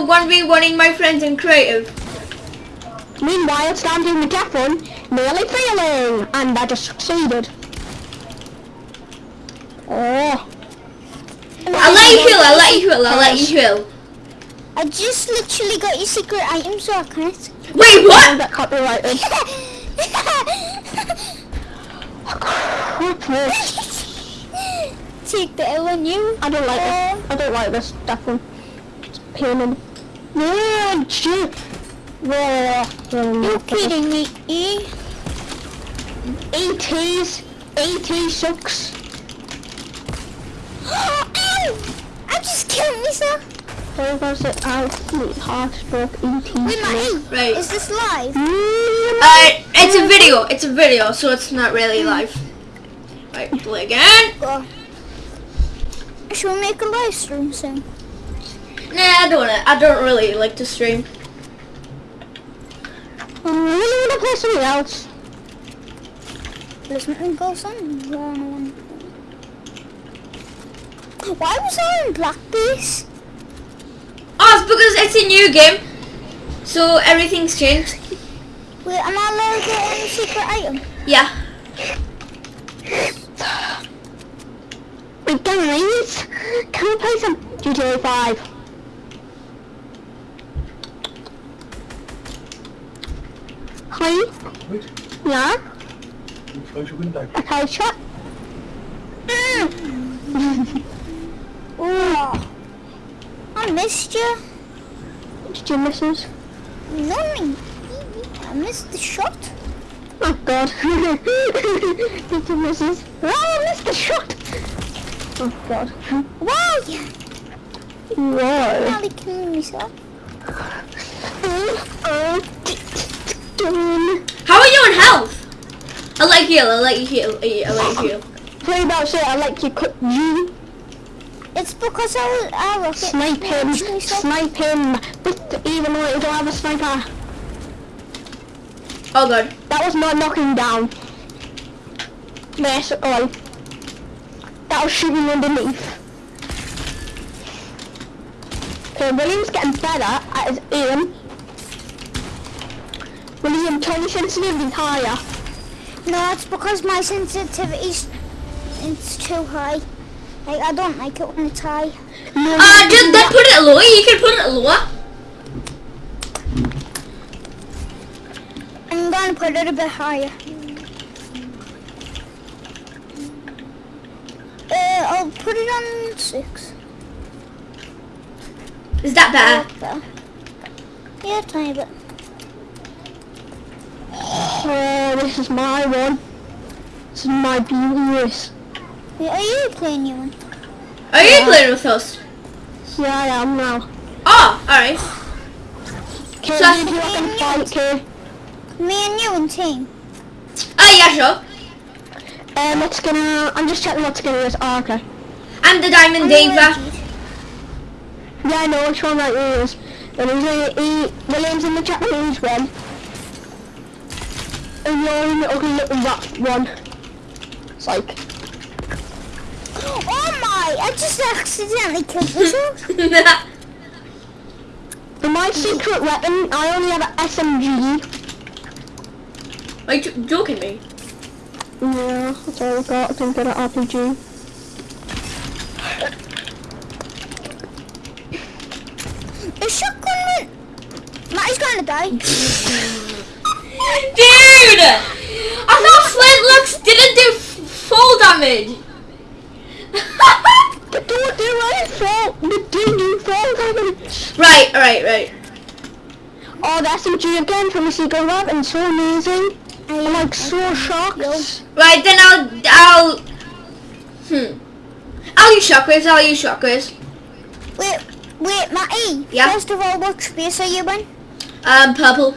also 1v1ing my friends in creative. Meanwhile, standing one, nearly failing, and I just succeeded. Oh. I'll let you heal, I'll let you heal, I'll let you heal. I just literally got your secret item, so I can't. Wait, I what? got copyrighted. Take the L on you. I don't like this. Uh, I don't like this one. It's pain in the... No, shit. Whoa. You're kidding me, eh? ET's, ET sucks. Ow! I just killed myself. Where was it? Absolute half stroke ET. Wait, my Right. Is this live? Uh, it's a video, it's a video, so it's not really live. Right, play again. Go. Should we make a live stream soon? Nah, I don't wanna, I don't really like to stream. Um, I really want to play something else. Listen go some. One, one. Why was I in black base? Oh, it's because it's a new game. So everything's changed. Wait, am I allowed to get any secret item? Yeah. Wait, guys, can we play some GTA 5? Hi, Goed, yeah, goed, close your window. okay, shut. Oh, I missed you. Oh, Did you miss us? No. I missed the shot. Oh god. Did you miss us? Oh, I missed the shot! Oh god. Wow, yeah. Whoa. Nearly killed myself. Oh. How are you in health? I like you I like you I like you. Play about shit, I like you cut you. It's because I was I rocket. Snipe him, snipe him, but even though you don't have a sniper. Oh god. That was not knocking down. Basically. That was shooting underneath. Okay, William's getting better at his aim. William, turn your sensitivity higher. No, it's because my sensitivity's it's too high. Like I don't like it when it's high. No, Uh, just then put it lower, you can put it lower. I'm gonna put it a bit higher. Uh, I'll put it on six. Is that better? Better. Yeah, tiny bit. Oh, this is my one. This is my beauty. Yeah, are you playing you one? Are you playing with us? Yeah, I am now. Oh, alright. Okay, So- you two are gonna fight, okay? Me and you and team. Oh yeah, sure. Um, what skinner? I'm just checking what skinner is. Oh, okay. I'm the Diamond Diva. Yeah, I know which one that is. And he's a, he, William's in the Japanese one. And you're in ugly little rat one. It's like, Oh my! I just accidentally killed myself. for my secret weapon, I only have an SMG. Are you joking me? Yeah, that's all I've got. I didn't get an RPG. the shotgun went. Matty's gonna die. Dude! I thought Flintlocks didn't do f- full damage. But don't do it, fall. But do you fall damage? right, right, right. Oh, the SMG again from the secret weapon. So amazing. I'm like so shocked. Right, then I'll, I'll, hmm. I'll use shockwaves, I'll use shockwaves. Wait, wait, Matty. Yeah? First of all, what space are you in? Um, purple.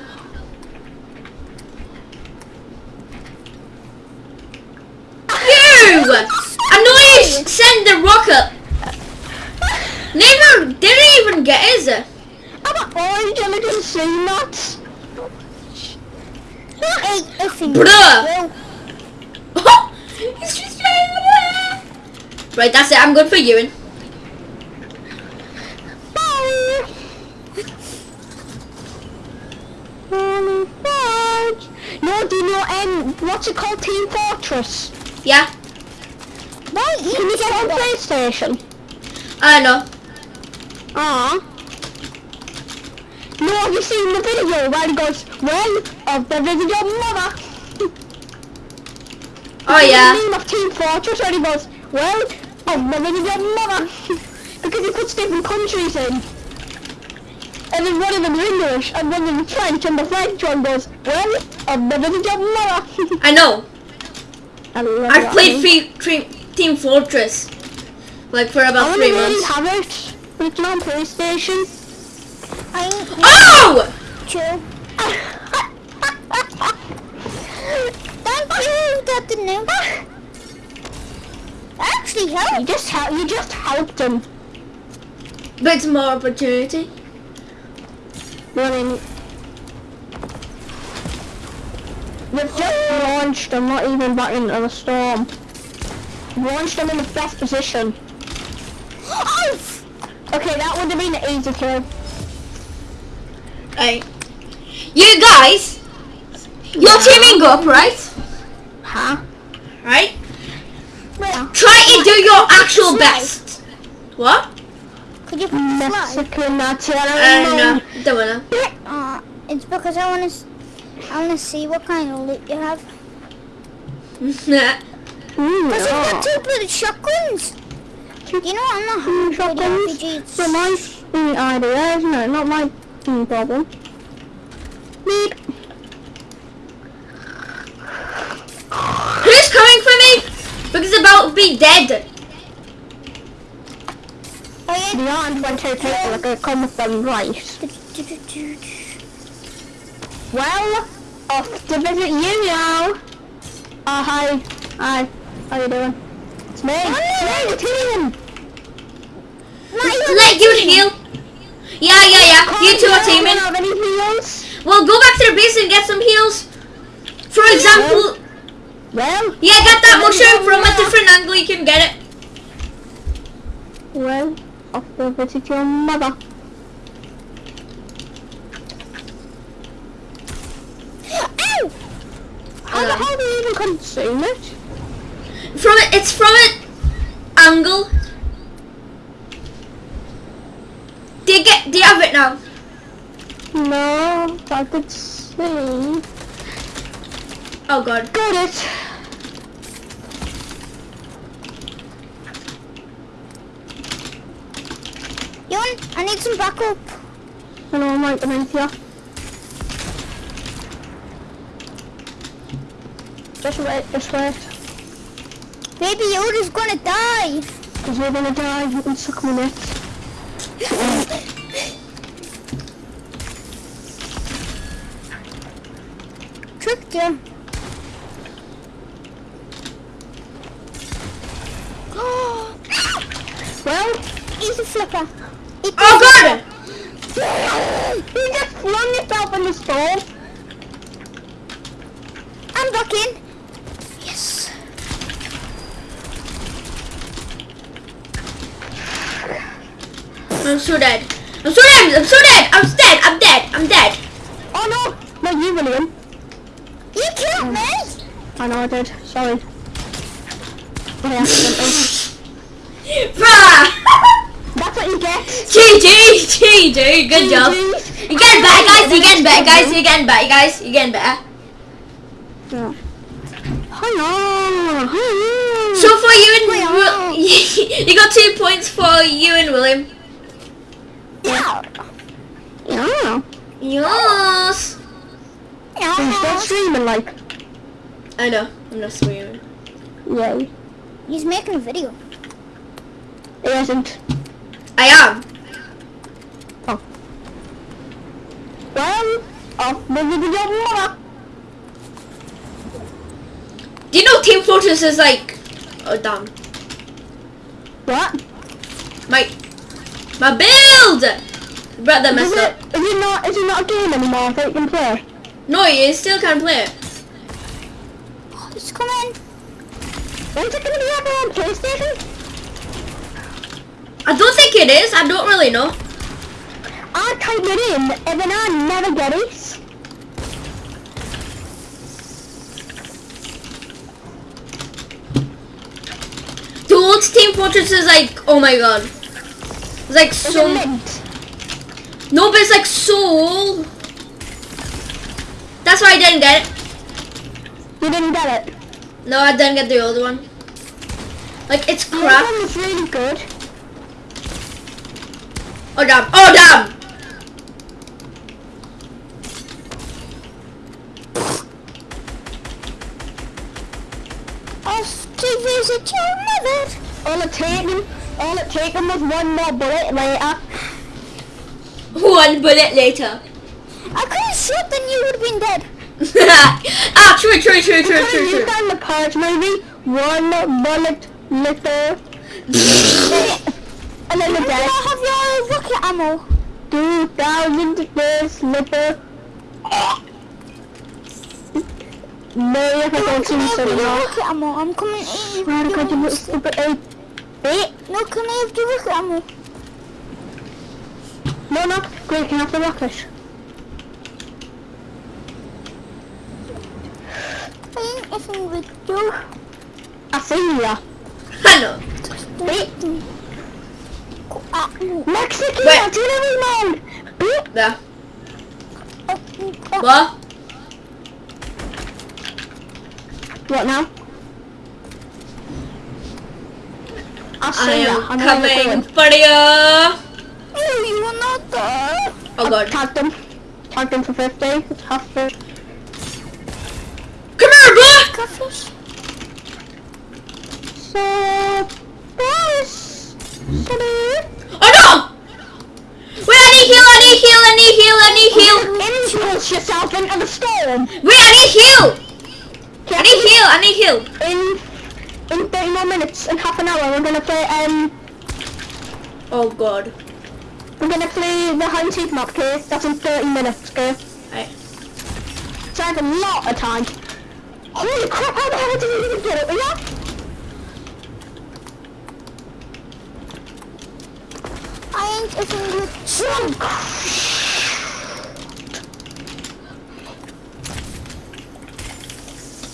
Annoying! Send the rocket! Never didn't even get is it? Uh. I'm an orange and I didn't see that. Bruh! Oh, Right, that's it. I'm good for urine. Bye. Bye. No, do you know um, what's it called? Team Fortress. Yeah. Why Can you get on? PlayStation? I know. Ah. No, have you seen the video where he goes, well, I've visited your mother. Oh yeah. The name of Team Fortress where he goes, well, I've visited your mother. because he puts different countries in. And then one of them's English, and one of them's French, and the French one goes, well, I've visited your mother. I know. I love I've played free, tre- Team Fortress like for I about wanna three months. have it, but it's not on PlayStation. I Oh! True. Thank you, didn't help. Actually You just help, you just helped him. But it's more opportunity. running. You've just launched them, not even back into the storm. Launched them in the best position. Oh! Okay, that would have been an easy kill. Right. You guys, you're teaming up, right? Huh? Right? Yeah. Try and do your actual best. What? Could you fly? Mexican Nazi, I Uh, don't no, know. don't wanna. Uh, it's because I want to. I want to see what kind of loot you have. Mm, Because you've yeah. got two bloody shotguns. You know what, I'm not Mm, having shotguns. So my mm, idea, isn't it? Not my mm, problem. Beep. Who's coming for me? Because about to be dead. The aunt went to take like a come with them right. Well, off to visit you now. Oh, hi. Hi. How you doing? It's me. It's me, the team. Let you heal. Yeah, yeah, yeah. You two are teaming. don't any heals. Well, go back to the base and get some heals. For example, Well, yeah, get that mushroom from a different angle. You can get it. well, off to visit your mother. Ow! How the hell do you even consume it? From it, it's from an angle. Do you get? Do you have it now? No, I could see. Oh God. Got it. Yon, I need some backup. I know I'm right beneath you. Just wait, just wait. Baby Yoda's gonna die. Because we're gonna die, you can suck my nuts. Tricked you. Well, Easy flipper. Eat Oh God. you just flung yourself in the stove. I'm back in. Yes. I'm so dead. I'm so dead. I'm so dead. I'm dead. I'm dead. I'm dead. Oh no, not you, William. You killed me. I know I did, sorry. By accident. Bruh. That's what you get. GG. GG. Good job. You're getting better, guys. You're getting better, guys. You're getting better, guys. You're getting better. Yeah. Hello. Hello. So for you and Wait, Will, you got two points for you and William. Yeah. yeah. Yes. Are you still streaming, like? I know. I'm not swearing. Yay. He's making a video. It isn't. I am. Well, off the video mother. Do you know Team Fortress is like? Oh damn. What? My my build. Brother Is messed it, up. is it not, is it not a game anymore that you can play? No, you still can't play it. Oh, It's coming. When's it gonna be ever on PlayStation? I don't think it is. I don't really know. I type it in and then I never get it. Dude, Team Fortress is like, oh my god. It's like so... No, but it's like so old. That's why I didn't get it. You didn't get it? No, I didn't get the old one. Like, it's crap. The one was really good. Oh damn, oh damn! Visit your mother. All it taken, all it taken was one more bullet later. One bullet later. I could have shot then you would have been dead. ah, true, true, true, true, true, true. in the Purge movie. One bullet later. and then the Can dead. I have your rocket ammo? 2000 days later. No, if I don't see Can I you have so your now. rocket ammo? I'm coming in. Swear to God, you little stupid ape. Wait, No, can I have your rocket ammo? no, no. Great, can I have the rocket? I ain't effing with you. I see ya. I know. Wait, Uh, Mexican Wait. artillery mode. Beep. There. What? What now? I I am I'm coming for you. oh, you are not there. Oh god. Tagged them. Tagged them for 50. It's half for... Come here, boy! Catfish. So... Boys. Sorry. Oh no! Wait, I need heal, I need heal, I need heal, I need heal. Impulse yourself into the storm. Wait, I need heal. I need heal, I need heal. In in 30 more minutes and half an hour we're gonna play um Oh god. we're gonna play the hunted map okay? That's in 30 minutes, okay? Right. So I have a lot of time. Holy crap, how the hell did you even get it? Yeah? I ain't effing with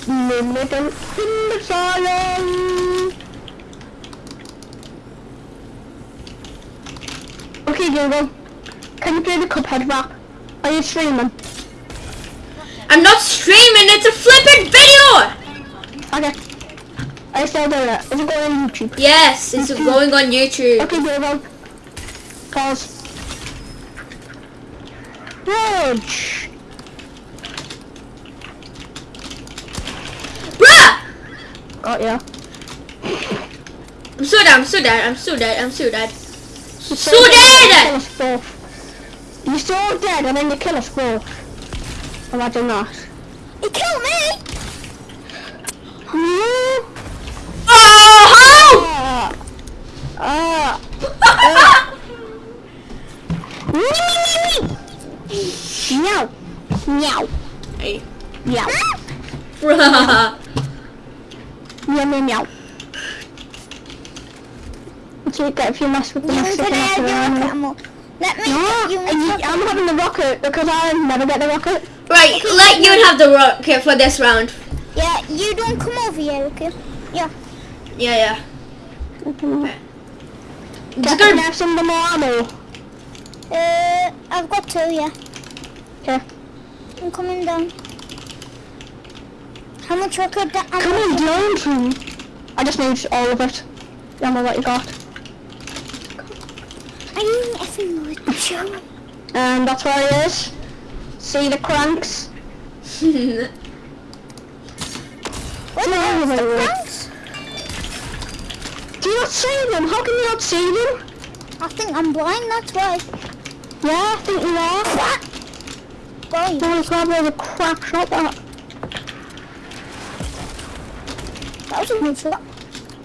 In the silence. Okay Google, can you play the Cuphead rap? Are you streaming? I'm not streaming, it's a flippin' video! Okay. I still do it. Is it going on YouTube? Yes, it's going on YouTube. Okay, Google. Pause. Rage. Bruh! Got ya. I'm so dead, I'm so dead, I'm so dead, I'm so dead. So So dead! You're so dead and then you kill us both. Imagine that. You kill me. Hmm? Oh! Ah. How? Meow. Meow. hey. Meow. Bruh. Meow, meow, meow. Okay, get if you mess with the You Mexican can have your rocket animal. Let me No, get you I- my I'm having the rocket because I never get the rocket. Right, let you have the rocket for this round. Yeah, you don't come over here, okay? Yeah. Yeah, yeah. Okay. Just Can I gonna, have some more ammo? Uh, I've got two, yeah. Okay. I'm coming down. How much rocket that Come on down to me. I just need all of it. The ammo that you got. I ain't effing with you. And um, that's where it is. See the cranks? What the hell is wait, the wait. pranks? Do you not see them? How can you not see them? I think I'm blind, that's why. Yeah, I think you are. Boy, Holy crap, there's a crap shot that. That good shot.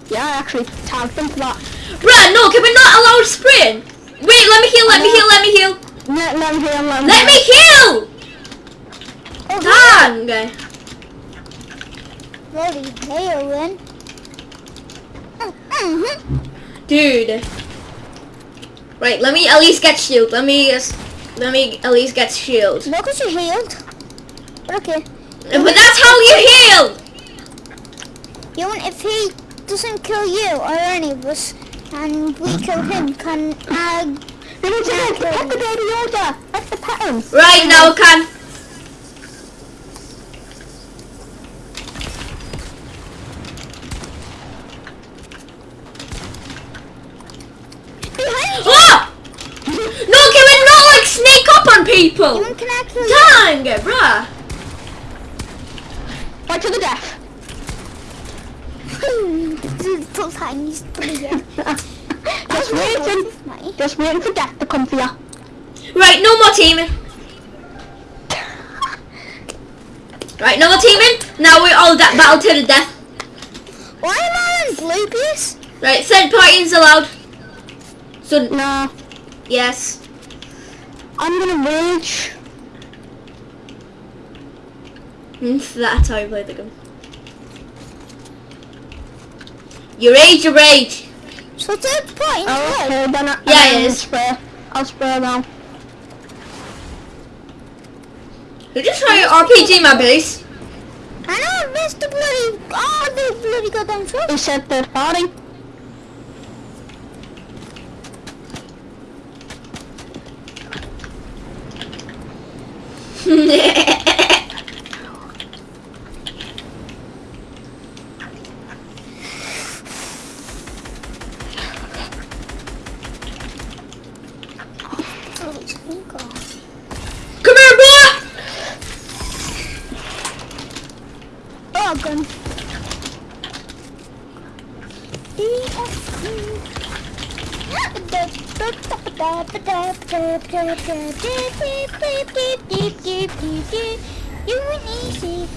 Yeah, I actually tagged them for that. Bruh, no, can we not allow spraying? Wait, let me heal, let me heal, let me heal. Let, let me hear, let me Let me heal! Oh, Dang. Okay. Bloody heroin. Mm-hmm. Dude. Right, let me at least get shield. Let me just, let me at least get shield. Look at you healed. Okay. But that's how you heal! You want if he doesn't kill you or any of us, and we kill him, can I? There is a pet the baby Yoda. That's the pattern. Right now, can. Oh! No, can we not like sneak up on people? Even can I kill? Dang, bruh. Right to the death. Little tiny spear. Just waiting. Just waiting for death to come for you. Right, no more teaming. Right, no more teaming. Now we're all da- battle to the death. Why am I on blue piece? Right, third parties allowed. So, Nah. yes. I'm gonna rage. Mm, That's how you play the game. You rage, you rage. So third point. Oh, okay, then I, Yeah, then it I'll is. Spray. I'll spray now. You just try your RPG, my base. I know I missed the bloody. Oh, the bloody goddamn shot. He said third party. Come here, boy. Oh, gun. You an easy.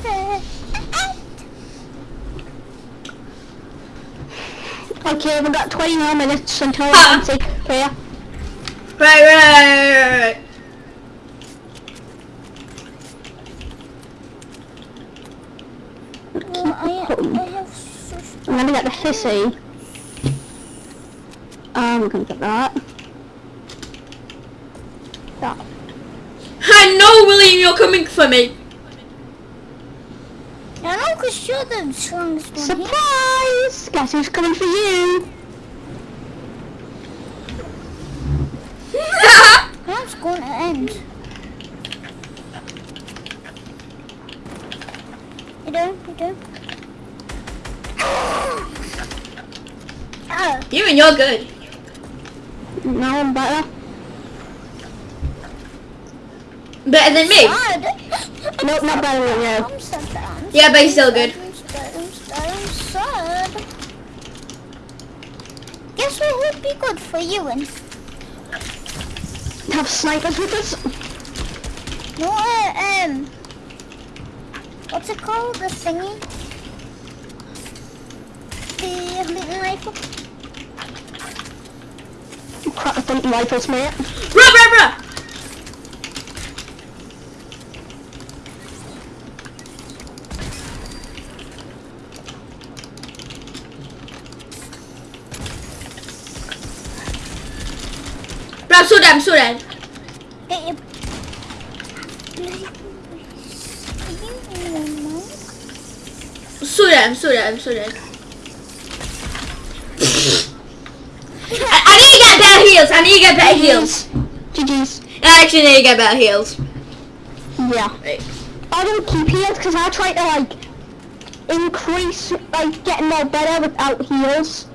Okay, we've got 20 more minutes until Ah. I say prayer. Right, right, right, right. Well, I, I have such I'm gonna get the hissy. Um, we're gonna get that. That. I know, William, you're coming for me. I know because you're the strongest one here. Surprise! Guess who's coming for you? How's it going to end? You do? You do? Ah, you and you're good. Now I'm better. Better than me. God. Nope, not better than you. I'm sad. I'm Yeah, but he's still good. I'm sad. I'm sad. Guess what would be good for you and Have snipers with us? no, uh, um, what's it called? The thingy? The little rifle? Crap, the hunting rifles, mate. Bruh, bruh, bruh. Bruh, slow down, slow down. Get your Slow down, slow down, slow down. I, I need to get better heals. I need to get better heals. GG's. I actually need to get better heals. Yeah. Right. I don't keep heals because I try to like increase like getting more better without heals.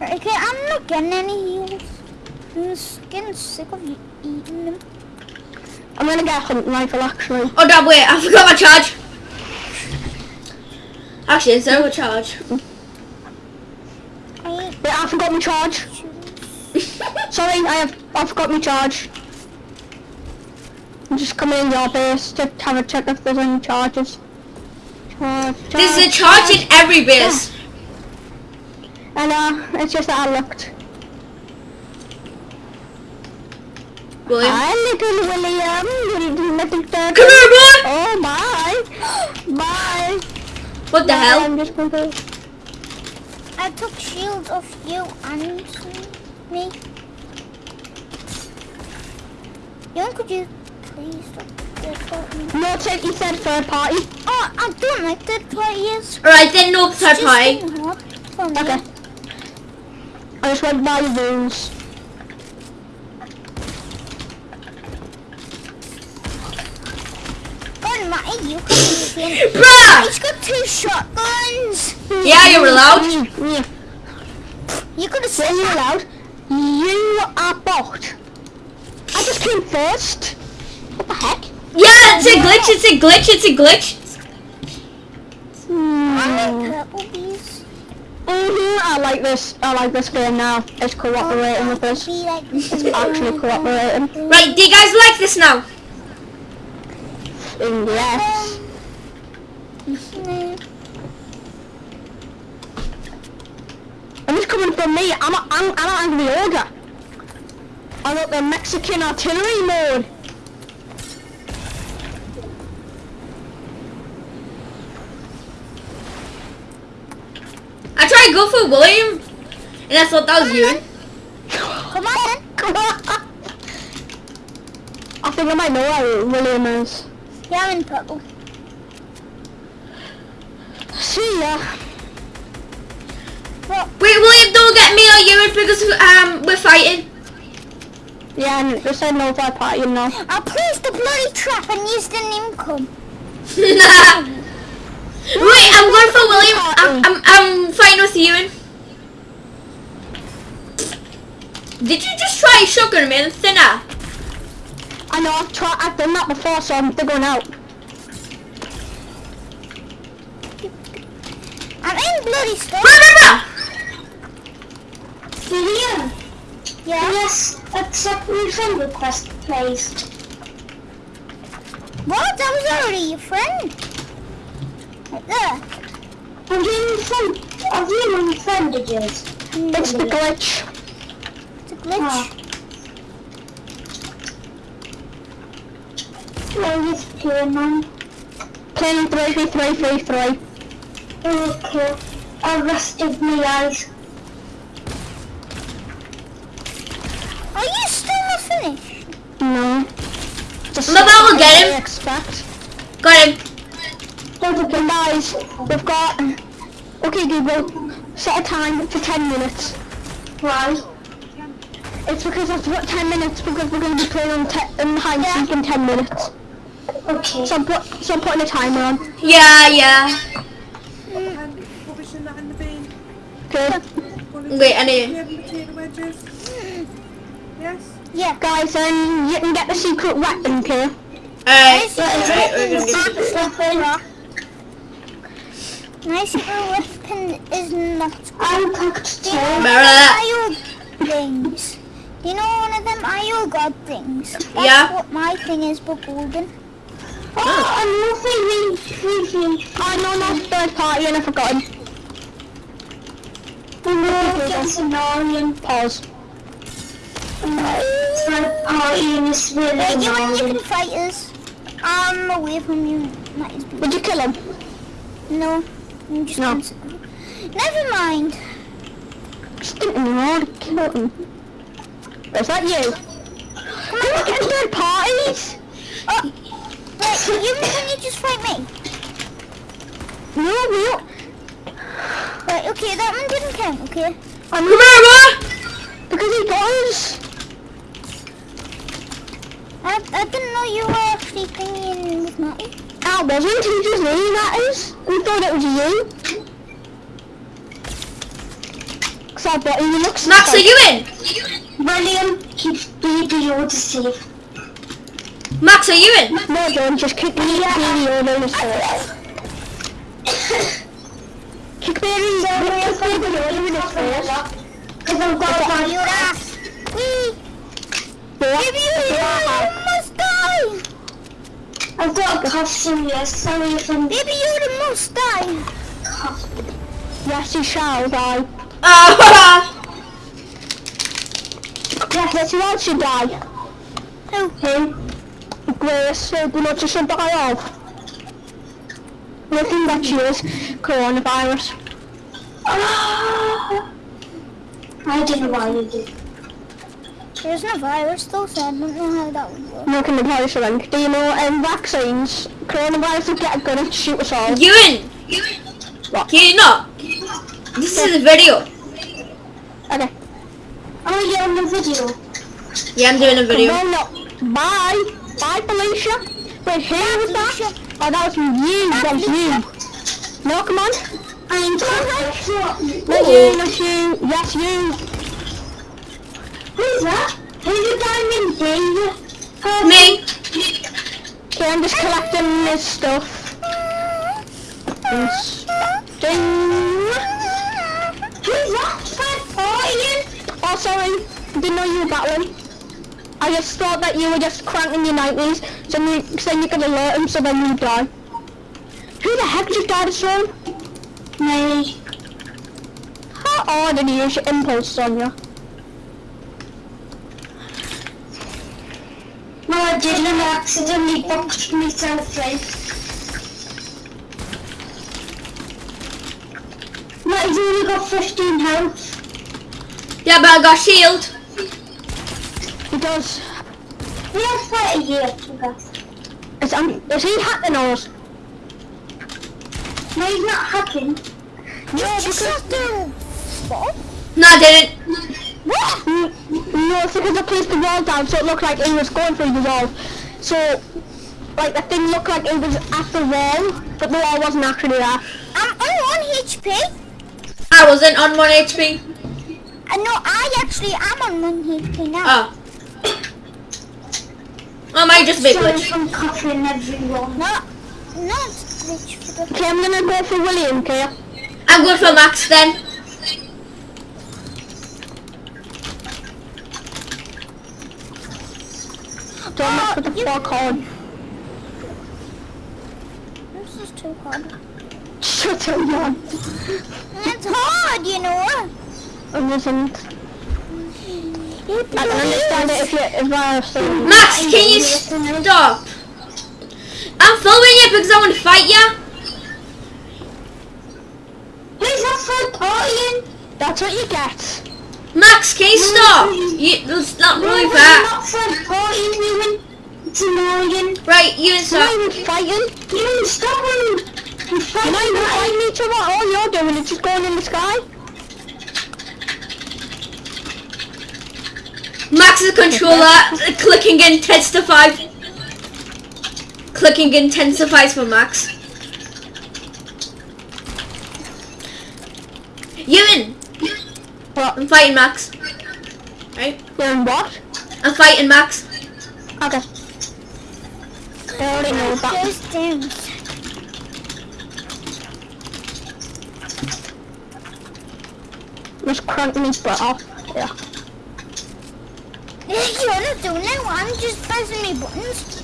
Okay, I'm not getting any heals. I'm getting sick of eating them. I'm gonna get a hunting rifle actually. Oh damn, wait, I forgot my charge. Actually, of a charge. I Wait, I forgot my charge. Sorry, I have I forgot my charge. I'm just coming in your base to have a check if there's any charges. Charge, charge, There's a charge in every base. I know, it's just that I looked. William. Hi, little William, little, little turtle. Come here, boy. Oh, bye. Bye. What the hell? I'm just going to... I took shield off you and me. Young, could you please stop recording? No, Ted, he said third party. Oh, I don't like third parties. Alright, then no third party. getting hot. for me. Okay. I just went by the rules. You can. Bruh! He's got two shotguns. Yeah, you're allowed. Mm, yeah. You could have said you're allowed. You are bot. I just came first. What the heck? Yeah, it's a glitch, it's a glitch, it's a glitch. I Hmm. like purple bees. Mhm, I like this. I like this game now. It's cooperating with us. Like It's actually cooperating. Right, do you guys like this now? Yes. And it's coming for me. I'm a, I'm I'm of the order. I got the Mexican artillery mode. I tried to go for William, and I thought that was you. Come on. Come on. I think I might know where William is. Yeah, I'm in purple. See ya. Wait, William, don't get me or you because um we're fighting. Yeah, and just said no for party now. I placed the bloody trap and you didn't even nah. Wait, I'm going for William. I'm, I'm, I'm fighting with Ewan. Did you just try shotgun man thinner? I know I've tried. I've done that before, so I'm figuring out. I'm in bloody stuff. Remember? William, Yeah. yes, accept my friend request, please. What? I was already your friend. Right there. I'm doing friend. I've my friend yours. It's the glitch. It's a glitch. Ah. Where is playing man? Playing three three three three three. Okay. I rested my eyes. Are you still not finished? No. Just Maybe I will get him. I expect. Got him. Okay, guys, we've got. Okay, Google, set a time for 10 minutes. Why? It's because I've got 10 minutes because we're going to be playing on te- in hide and seek in 10 minutes. Okay. So I'm, put, so I'm putting a timer on. Yeah, yeah. Rubbish in that in the bin. Okay. Wait, I need. Yeah, the potato wedges. Yes? Yeah. Guys, um, you can get the secret weapon, okay? Alright. My Alright, we're gonna get- secret My secret weapon is not good. I'm packed Do too. you know one of Remember them that? IO things? You know one of them IO god things? That's Yeah. what my thing is, but golden. Oh, I'm nothing really Oh, no, no, third party, and I've forgotten. Oh, oh, annoying. Pause. Third party is really Wait, you and you can fight us. I'm away from you. Would you kill him? No, I'm just No. Never mind. Just didn't know to kill him. Is that you? Come on, get third parties! Oh, wait, you can you just fight me? No, no. Right, okay, that one didn't count, okay? I'm Remember? because he does. I, I didn't know you were actually thinking with Matty. I wasn't, he just knew that is. We thought it was you. Cause I thought he looks Max, are you in? William, keep baby Yoda safe. Max, are you in? No, don't just kick me yeah. Baby Yoda in his face. kick Baby Yoda, kick Baby Yoda in. Because I've got my your ass. Wee! What? Baby, you Yeah. must die! I've got a costume, yes. Sorry if I'm Baby Yoda must die! Yes, he shall die. Uh, Yes, who else should die? Who? Him. Grace, so do not just die off. Nothing that she is coronavirus. Ah! I don't know why you did. There's no a virus though, so I don't know how that would work. Nothing the virus link. Do you know um, vaccines? Coronavirus will get a gun and shoot us all. you in? You in What? Can you not? This is a video. Okay. Oh, you're on the video. Yeah, I'm doing a video. Come on up. Bye. Bye, Felicia. Wait, who was that? Oh, that was you. That was you. No, come on. I'm Not you, not you. Yes, you. Who's that? Who's the diamond Dave? Me. Okay, I'm just collecting this stuff. Ding. Who's that? Fred Ian? Oh, sorry. Didn't know you were battling. I just thought that you were just cranking your 90s, so you, so you could alert him, so then you would die. Who the heck just died of storm? Me. How odd did you use your impulse on you? No, I didn't. I accidentally boxed myself in. No, he's only got 15 health. Yeah, but I got shield. He does. We have 30 here, you guys. Is, um, is he hacking us? No, he's not hacking. No, because the No, I didn't. What? No, it's because I placed the wall down so it looked like he was going through the wall. So, like the thing looked like it was at the wall, but the wall wasn't actually there. I'm on 1 HP. I wasn't on 1 HP. Uh, no, I actually am on 1 HP now. Oh. Oh, might just be Sorry glitch. from coughing everyone. No, no, it's glitch for. Okay, I'm gonna go for William, okay? I'm good for Max then. Don't mess with the four card. This is too hard. Shut up, man. It's hard, you know. I wasn't. I can understand it if you if I saying. Max, can you stop? I'm following you because I want to fight you. Who's that Fred Ian? That's what you get. Max, can you stop? You, that's not No, really fair. not Fred Ian, Ewan. It's annoying. Right, you and stop. even fighting. Ewan, stop him. You're You're not fighting fighting each other. All you're doing is just going in the sky. Max's controller clicking intensifies. Clicking intensifies for Max. Ewan, What? I'm fighting Max. Right? You're in what? I'm fighting Max. Okay. I already know that. Those things. Just crank me butt off. Yeah. You're not doing it. I'm just pressing my buttons.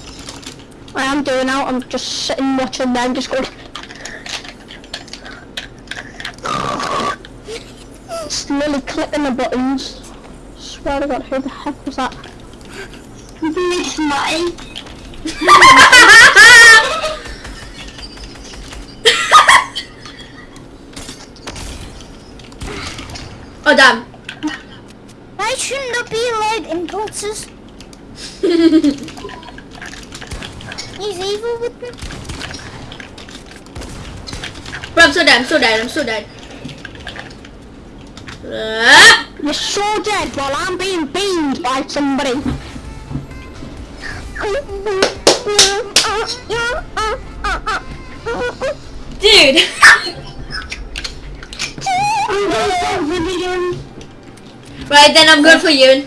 I am doing now. I'm just sitting watching them just going. Slowly clicking the buttons. Swear to God, who the heck was that? It's mine. oh damn. Why shouldn't there be allowed impulses? He's evil with me. Bro, I'm so dead, I'm so dead, I'm so dead. Ah! You're so dead while I'm being beamed by somebody. Dude! right then, I'm good for you.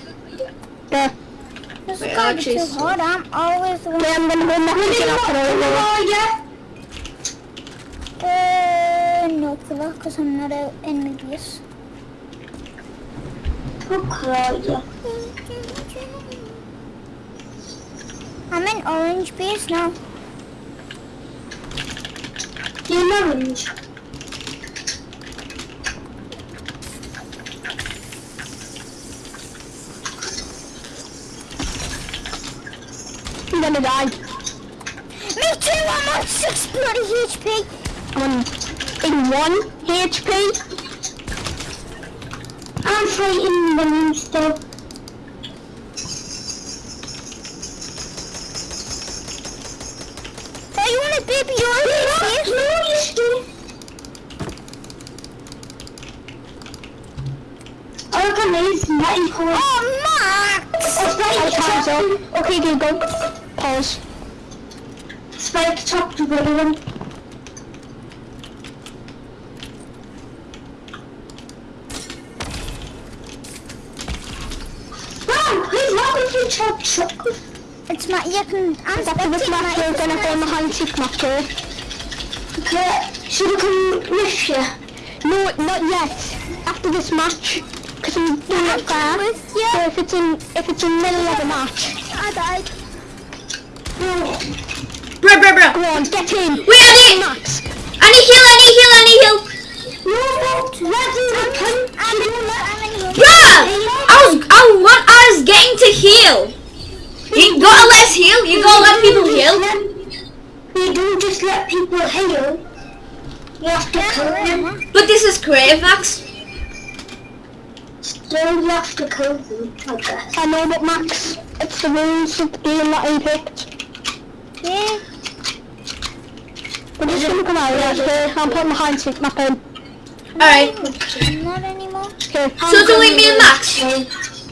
This Wait, is too hard. I'm always the one. I'm gonna go next William, after what all. are you? Uh, no clue, because I'm not out in base. Who are? I'm in orange base now. You're orange. Gonna die. Me too, I'm on 6 bloody HP. I'm in one HP. I'm fighting William still. Oh, you want a baby base? No, you still. look at these, Matty Cole. Oh, Max! Up. Okay, Google. Pause. Spike top to everyone. Wow, he's not going to chop chop. It's not, you can, I'm After this spectating match, we're gonna play behind six match, okay? Should we come with you? No, not yet. After this match, because I'm fair. with. So if it's in, if it's in the middle of the match, I died. Bro, bro, bro. go on, get in. Wait, I need, Max. I need heal, I need heal, I need heal. No, no, let's do the come. I'm in, I'm in here. Bruh! I was, I want us getting to heal. You gotta let us heal. You gotta let people heal. We don't just let people heal. You have to kill them. But this is creative, Max. Still, you have to kill them, I guess. I know, but Max, it's the rules of the game that I picked. Yeah. We're just gonna come out of here. I'm putting my behind six map in. Alright. Not anymore. Okay. So it's only me and Max.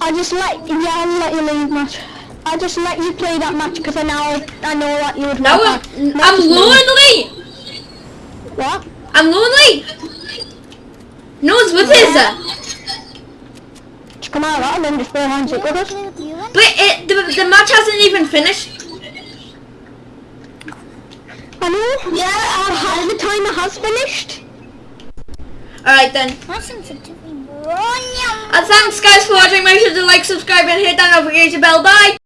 I'll just let, yeah, I'll let you leave match. I'll just let you play that match because I now, I know that you would Now I'm. I'm me. lonely. What? I'm lonely. No one's with us. Just come out and then just play behind six with us. Okay with you then? But it, the, the match hasn't even finished. I know. Yeah, uh, the timer has finished. Alright then. My sensitivity. Run, And thanks guys for watching. Make sure to like, subscribe and hit that notification bell. Bye.